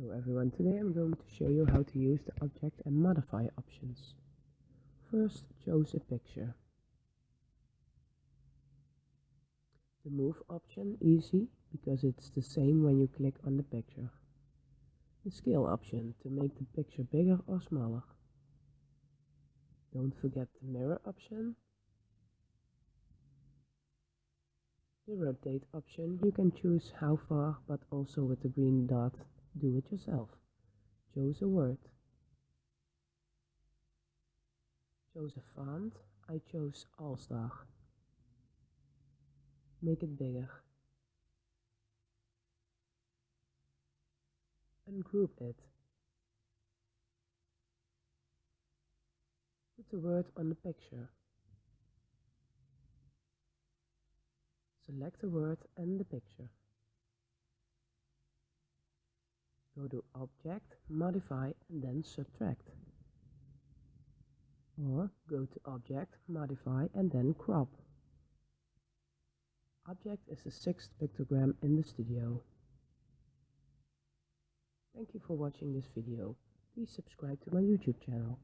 Hello everyone, today I'm going to show you how to use the object and modify options. First, choose a picture. The move option easy because it's the same when you click on the picture. The scale option to make the picture bigger or smaller. Don't forget the mirror option. The rotate option, you can choose how far but also with the green dot do it yourself. Choose a word. Choose a font. I chose Allstar. Make it bigger. Ungroup it. Put the word on the picture. Select the word and the picture. Go to Object, Modify and then Subtract. Or go to Object, Modify and then Crop. Object is the sixth pictogram in the studio. Thank you for watching this video. Please subscribe to my YouTube channel.